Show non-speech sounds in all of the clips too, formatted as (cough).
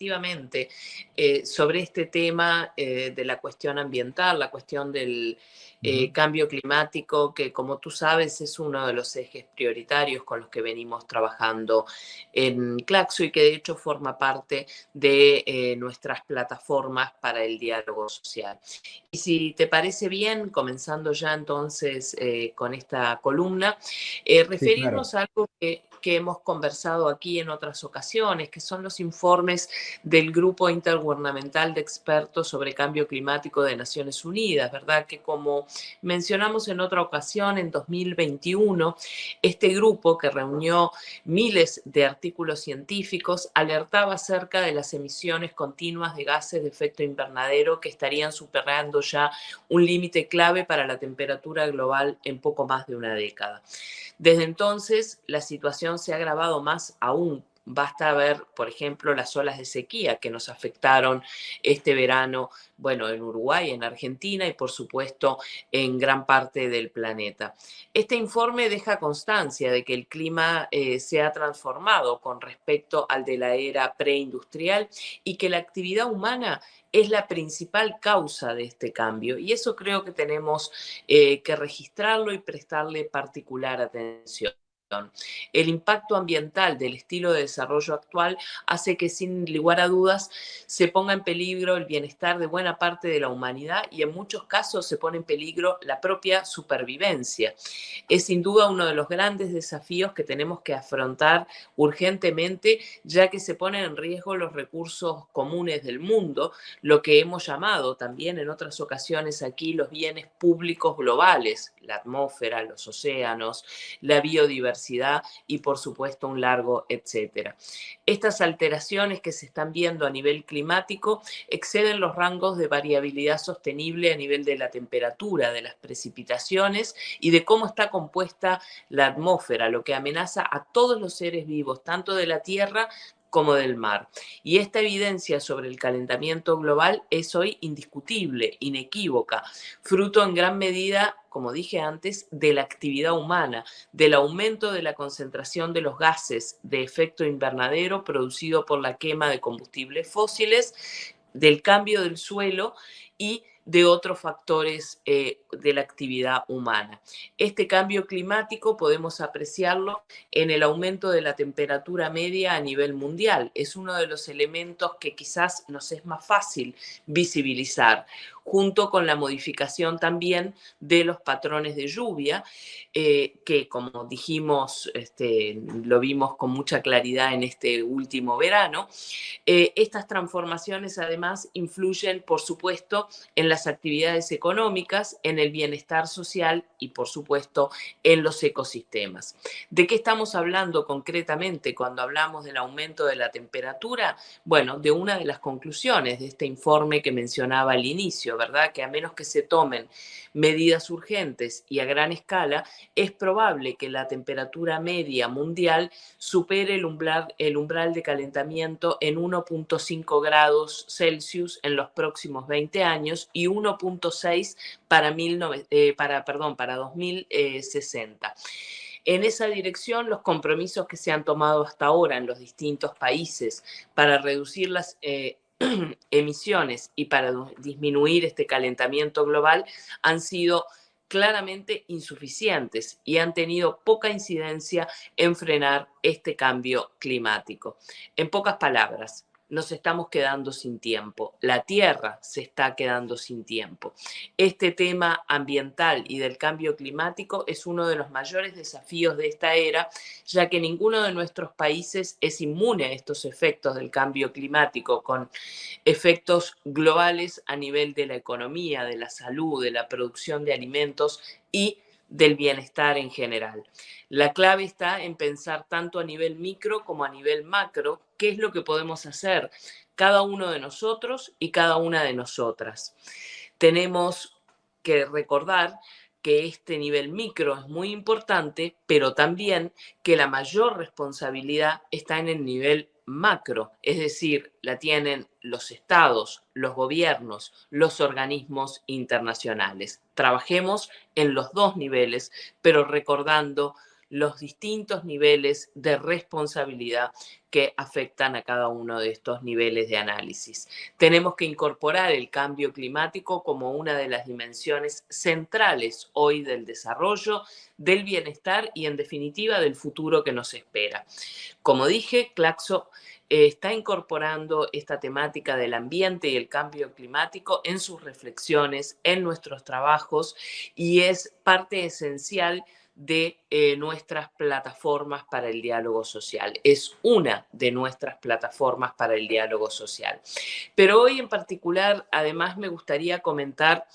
efectivamente, eh, sobre este tema eh, de la cuestión ambiental, la cuestión del eh, cambio climático, que como tú sabes es uno de los ejes prioritarios con los que venimos trabajando en Claxo y que de hecho forma parte de nuestras plataformas para el diálogo social. Y si te parece bien, comenzando ya entonces con esta columna, referirnos a algo que que hemos conversado aquí en otras ocasiones, que son los informes del Grupo Intergubernamental de Expertos sobre Cambio Climático de Naciones Unidas, ¿verdad? Que como mencionamos en otra ocasión, en 2021, este grupo que reunió miles de artículos científicos alertaba acerca de las emisiones continuas de gases de efecto invernadero que estarían superando ya un límite clave para la temperatura global en poco más de una década. Desde entonces, la situación se ha agravado más aún. Basta ver, por ejemplo, las olas de sequía que nos afectaron este verano, bueno, en Uruguay, en Argentina y por supuesto en gran parte del planeta. Este informe deja constancia de que el clima eh, se ha transformado con respecto al de la era preindustrial y que la actividad humana es la principal causa de este cambio. Y eso creo que tenemos eh, que registrarlo y prestarle particular atención. El impacto ambiental del estilo de desarrollo actual hace que sin lugar a dudas se ponga en peligro el bienestar de buena parte de la humanidad y en muchos casos se pone en peligro la propia supervivencia. Es sin duda uno de los grandes desafíos que tenemos que afrontar urgentemente ya que se ponen en riesgo los recursos comunes del mundo, lo que hemos llamado también en otras ocasiones aquí los bienes públicos globales, la atmósfera, los océanos, la biodiversidad y por supuesto un largo etcétera. Estas alteraciones que se están viendo a nivel climático exceden los rangos de variabilidad sostenible a nivel de la temperatura, de las precipitaciones y de cómo está compuesta la atmósfera, lo que amenaza a todos los seres vivos, tanto de la Tierra como del mar. Y esta evidencia sobre el calentamiento global es hoy indiscutible, inequívoca, fruto en gran medida, como dije antes, de la actividad humana, del aumento de la concentración de los gases de efecto invernadero producido por la quema de combustibles fósiles, del cambio del suelo y de otros factores eh, de la actividad humana. Este cambio climático podemos apreciarlo en el aumento de la temperatura media a nivel mundial. Es uno de los elementos que quizás nos es más fácil visibilizar junto con la modificación también de los patrones de lluvia, eh, que como dijimos, este, lo vimos con mucha claridad en este último verano. Eh, estas transformaciones además influyen, por supuesto, en las actividades económicas, en el bienestar social y, por supuesto, en los ecosistemas. ¿De qué estamos hablando concretamente cuando hablamos del aumento de la temperatura? Bueno, de una de las conclusiones de este informe que mencionaba al inicio, ¿verdad? Que a menos que se tomen medidas urgentes y a gran escala, es probable que la temperatura media mundial supere el umbral, el umbral de calentamiento en 1.5 grados Celsius en los próximos 20 años y 1.6 para, eh, para, perdón, para 2060. En esa dirección, los compromisos que se han tomado hasta ahora en los distintos países para reducir las eh, (clears throat) emisiones y para disminuir este calentamiento global han sido claramente insuficientes y han tenido poca incidencia en frenar este cambio climático. En pocas palabras, nos estamos quedando sin tiempo, la Tierra se está quedando sin tiempo. Este tema ambiental y del cambio climático es uno de los mayores desafíos de esta era, ya que ninguno de nuestros países es inmune a estos efectos del cambio climático, con efectos globales a nivel de la economía, de la salud, de la producción de alimentos y del bienestar en general. La clave está en pensar tanto a nivel micro como a nivel macro qué es lo que podemos hacer cada uno de nosotros y cada una de nosotras. Tenemos que recordar que este nivel micro es muy importante, pero también que la mayor responsabilidad está en el nivel macro, es decir, la tienen los estados, los gobiernos, los organismos internacionales. Trabajemos en los dos niveles, pero recordando los distintos niveles de responsabilidad que afectan a cada uno de estos niveles de análisis. Tenemos que incorporar el cambio climático como una de las dimensiones centrales hoy del desarrollo, del bienestar y en definitiva del futuro que nos espera. Como dije, Claxo eh, está incorporando esta temática del ambiente y el cambio climático en sus reflexiones, en nuestros trabajos y es parte esencial de eh, nuestras plataformas para el diálogo social. Es una de nuestras plataformas para el diálogo social. Pero hoy en particular, además, me gustaría comentar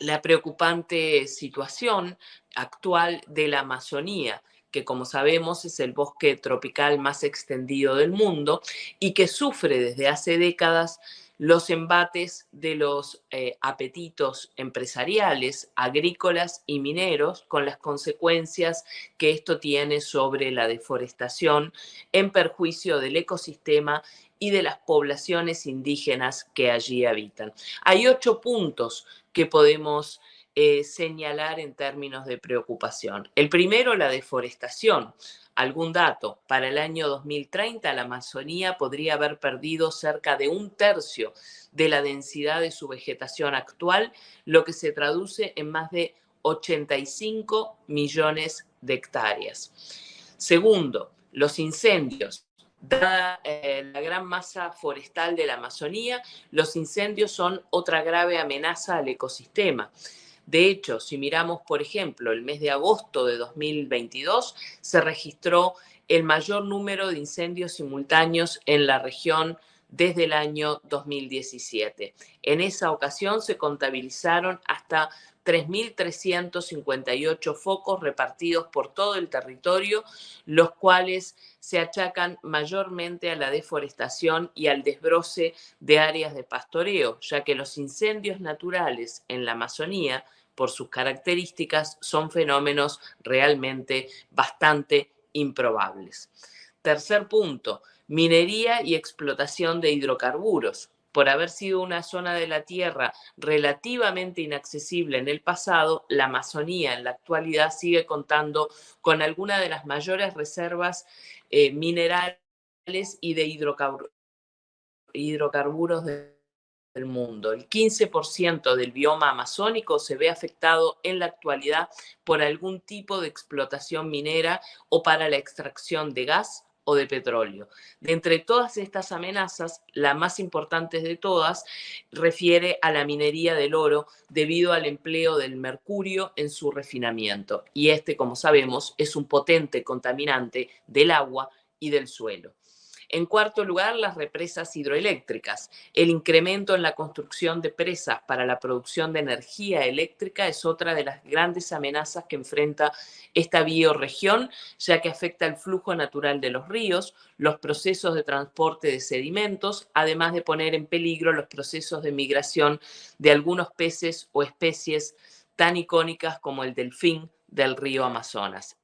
la preocupante situación actual de la Amazonía que como sabemos es el bosque tropical más extendido del mundo y que sufre desde hace décadas los embates de los eh, apetitos empresariales, agrícolas y mineros, con las consecuencias que esto tiene sobre la deforestación en perjuicio del ecosistema y de las poblaciones indígenas que allí habitan. Hay ocho puntos que podemos eh, señalar en términos de preocupación. El primero, la deforestación. Algún dato, para el año 2030 la Amazonía podría haber perdido cerca de un tercio de la densidad de su vegetación actual, lo que se traduce en más de 85 millones de hectáreas. Segundo, los incendios. Dada eh, la gran masa forestal de la Amazonía, los incendios son otra grave amenaza al ecosistema. De hecho, si miramos, por ejemplo, el mes de agosto de 2022, se registró el mayor número de incendios simultáneos en la región desde el año 2017. En esa ocasión se contabilizaron hasta 3.358 focos repartidos por todo el territorio, los cuales se achacan mayormente a la deforestación y al desbroce de áreas de pastoreo, ya que los incendios naturales en la Amazonía por sus características, son fenómenos realmente bastante improbables. Tercer punto, minería y explotación de hidrocarburos. Por haber sido una zona de la Tierra relativamente inaccesible en el pasado, la Amazonía en la actualidad sigue contando con alguna de las mayores reservas eh, minerales y de hidrocarburos de del mundo. El 15% del bioma amazónico se ve afectado en la actualidad por algún tipo de explotación minera o para la extracción de gas o de petróleo. De entre todas estas amenazas, la más importante de todas refiere a la minería del oro debido al empleo del mercurio en su refinamiento. Y este, como sabemos, es un potente contaminante del agua y del suelo. En cuarto lugar, las represas hidroeléctricas. El incremento en la construcción de presas para la producción de energía eléctrica es otra de las grandes amenazas que enfrenta esta bioregión, ya que afecta el flujo natural de los ríos, los procesos de transporte de sedimentos, además de poner en peligro los procesos de migración de algunos peces o especies tan icónicas como el delfín del río Amazonas.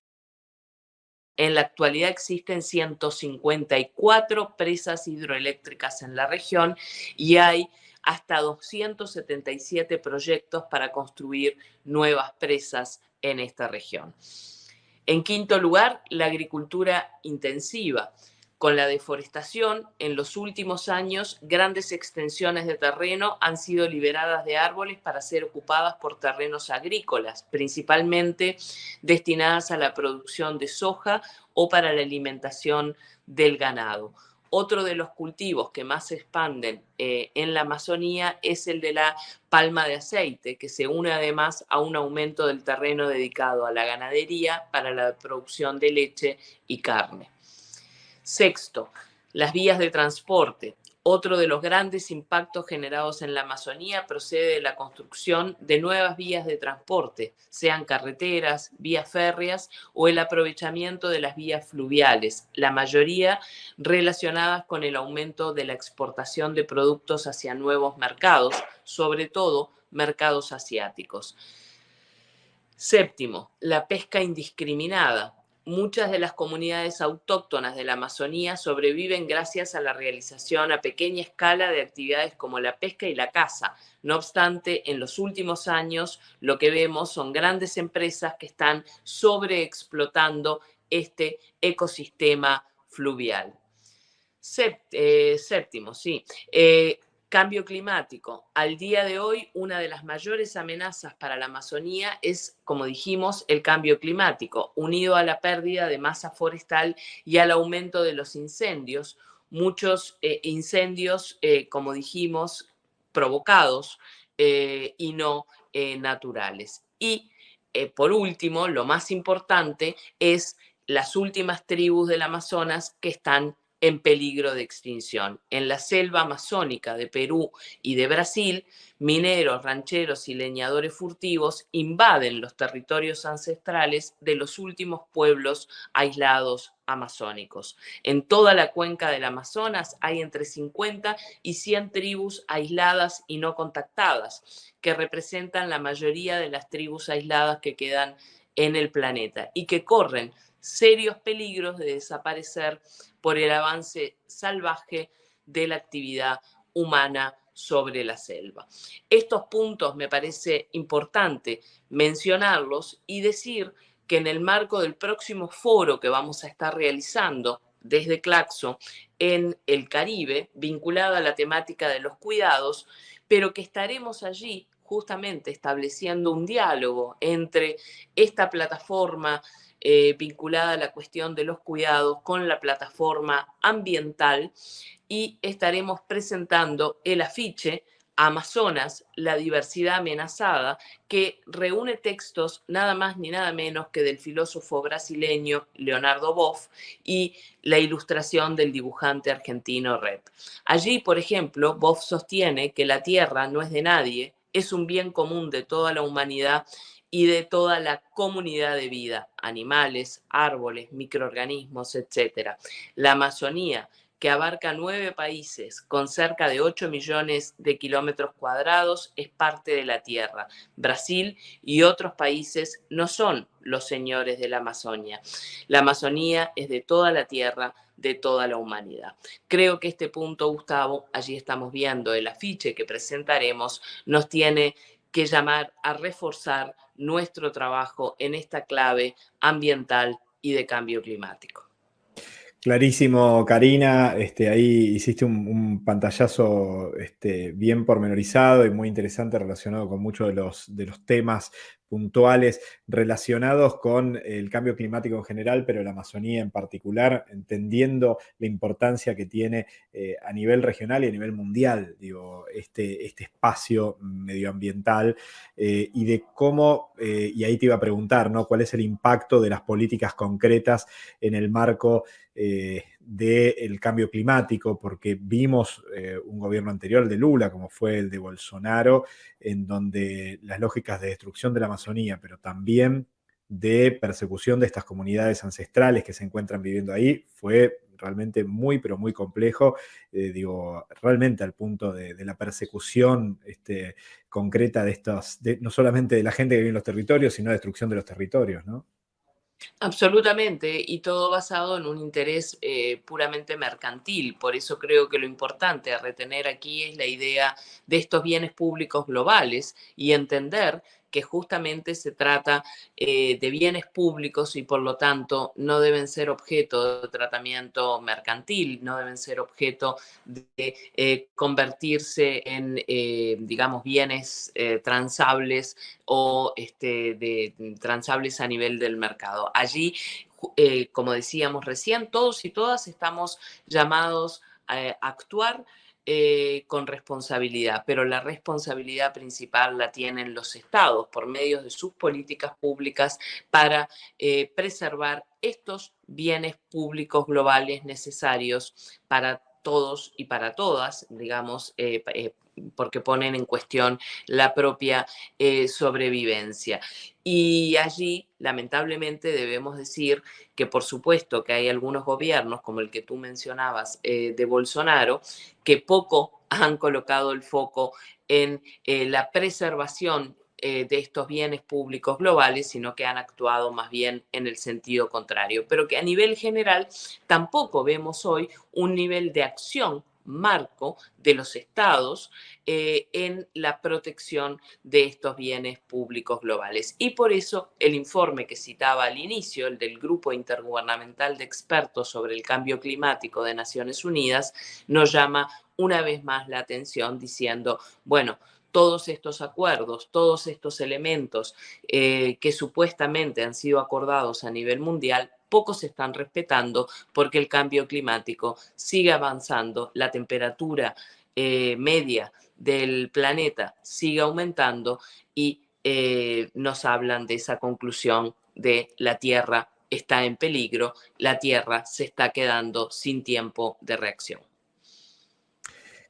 En la actualidad existen 154 presas hidroeléctricas en la región y hay hasta 277 proyectos para construir nuevas presas en esta región. En quinto lugar, la agricultura intensiva. Con la deforestación, en los últimos años, grandes extensiones de terreno han sido liberadas de árboles para ser ocupadas por terrenos agrícolas, principalmente destinadas a la producción de soja o para la alimentación del ganado. Otro de los cultivos que más se expanden eh, en la Amazonía es el de la palma de aceite, que se une además a un aumento del terreno dedicado a la ganadería para la producción de leche y carne. Sexto, las vías de transporte. Otro de los grandes impactos generados en la Amazonía procede de la construcción de nuevas vías de transporte, sean carreteras, vías férreas o el aprovechamiento de las vías fluviales, la mayoría relacionadas con el aumento de la exportación de productos hacia nuevos mercados, sobre todo mercados asiáticos. Séptimo, la pesca indiscriminada muchas de las comunidades autóctonas de la Amazonía sobreviven gracias a la realización a pequeña escala de actividades como la pesca y la caza. No obstante, en los últimos años lo que vemos son grandes empresas que están sobreexplotando este ecosistema fluvial. Eh, séptimo, sí. Eh, cambio climático. Al día de hoy, una de las mayores amenazas para la Amazonía es, como dijimos, el cambio climático, unido a la pérdida de masa forestal y al aumento de los incendios. Muchos eh, incendios, como dijimos, provocados y no naturales. Y por último, lo más importante es las últimas tribus del Amazonas que están en peligro de extinción. En la selva amazónica de Perú y de Brasil, mineros, rancheros y leñadores furtivos invaden los territorios ancestrales de los últimos pueblos aislados amazónicos. En toda la cuenca del Amazonas hay entre 50 y 100 tribus aisladas y no contactadas, que representan la mayoría de las tribus aisladas que quedan en el planeta y que corren serios peligros de desaparecer por el avance salvaje de la actividad humana sobre la selva. Estos puntos me parece importante mencionarlos y decir que en el marco del próximo foro que vamos a estar realizando desde Claxo en el Caribe, vinculado a la temática de los cuidados, pero que estaremos allí justamente estableciendo un diálogo entre esta plataforma eh, vinculada a la cuestión de los cuidados con la plataforma ambiental y estaremos presentando el afiche Amazonas, la diversidad amenazada, que reúne textos nada más ni nada menos que del filósofo brasileño Leonardo Boff y la ilustración del dibujante argentino Rep. Allí, por ejemplo, Boff sostiene que la tierra no es de nadie, es un bien común de toda la humanidad y de toda la comunidad de vida, animales, árboles, microorganismos, etc. La Amazonía, que abarca nueve países con cerca de 8 millones de kilómetros cuadrados, es parte de la Tierra. Brasil y otros países no son los señores de la Amazonia. La Amazonía es de toda la Tierra, de toda la humanidad. Creo que este punto, Gustavo, allí estamos viendo el afiche que presentaremos, nos tiene que llamar a reforzar nuestro trabajo en esta clave ambiental y de cambio climático. Clarísimo, Karina. Este, ahí hiciste un, pantallazo este, bien pormenorizado y muy interesante relacionado con muchos de los, temas puntuales relacionados con el cambio climático en general, pero la Amazonía en particular, entendiendo la importancia que tiene eh, a nivel regional y a nivel mundial, digo, este, este espacio medioambiental eh, y de cómo, eh, y ahí te iba a preguntar, ¿no? ¿Cuál es el impacto de las políticas concretas en el marco del cambio climático, porque vimos eh, un gobierno anterior de Lula, como fue el de Bolsonaro, en donde las lógicas de destrucción de la Amazonía, pero también de persecución de estas comunidades ancestrales que se encuentran viviendo ahí, fue realmente muy, pero muy complejo, eh, digo, realmente al punto de, la persecución este, concreta de estos, no solamente de la gente que vive en los territorios, sino de destrucción de los territorios, ¿no? Absolutamente, y todo basado en un interés eh, puramente mercantil. Por eso creo que lo importante a retener aquí es la idea de estos bienes públicos globales y entender que justamente se trata eh, de bienes públicos y por lo tanto no deben ser objeto de tratamiento mercantil, no deben ser objeto de eh, convertirse en, eh, digamos, bienes transables o este, de, transables a nivel del mercado. Allí, como decíamos recién, todos y todas estamos llamados a actuar eh, con responsabilidad, pero la responsabilidad principal la tienen los estados por medio de sus políticas públicas para eh, preservar estos bienes públicos globales necesarios para todos y para todas, digamos, eh, porque ponen en cuestión la propia sobrevivencia. Y allí, lamentablemente, debemos decir que por supuesto que hay algunos gobiernos, como el que tú mencionabas eh, de Bolsonaro, que poco han colocado el foco en eh, la preservación eh, de estos bienes públicos globales, sino que han actuado más bien en el sentido contrario. Pero que a nivel general tampoco vemos hoy un nivel de acción marco de los estados eh, en la protección de estos bienes públicos globales. Y por eso el informe que citaba al inicio, el del Grupo Intergubernamental de Expertos sobre el Cambio Climático de Naciones Unidas, nos llama una vez más la atención diciendo, bueno, todos estos acuerdos, todos estos elementos eh, que supuestamente han sido acordados a nivel mundial pocos se están respetando porque el cambio climático sigue avanzando, la temperatura eh, media del planeta sigue aumentando y eh, nos hablan de esa conclusión de la Tierra está en peligro, la Tierra se está quedando sin tiempo de reacción.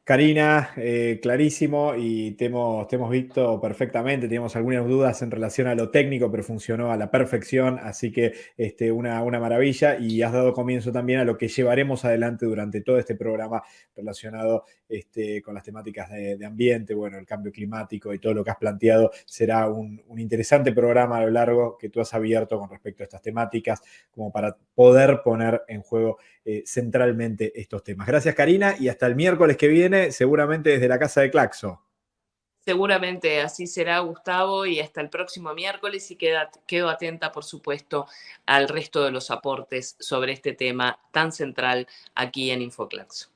Karina, eh, clarísimo y te hemos, visto perfectamente, teníamos algunas dudas en relación a lo técnico, pero funcionó a la perfección, así que este, una, una maravilla y has dado comienzo también a lo que llevaremos adelante durante todo este programa relacionado este, con las temáticas de, ambiente, bueno, el cambio climático y todo lo que has planteado. Será un, interesante programa a lo largo que tú has abierto con respecto a estas temáticas, como para poder poner en juego eh, centralmente estos temas. Gracias, Karina, y hasta el miércoles que viene, seguramente desde la Casa de Claxo. Seguramente así será, Gustavo, y hasta el próximo miércoles y quedo atenta, por supuesto, al resto de los aportes sobre este tema tan central aquí en Infoclaxo.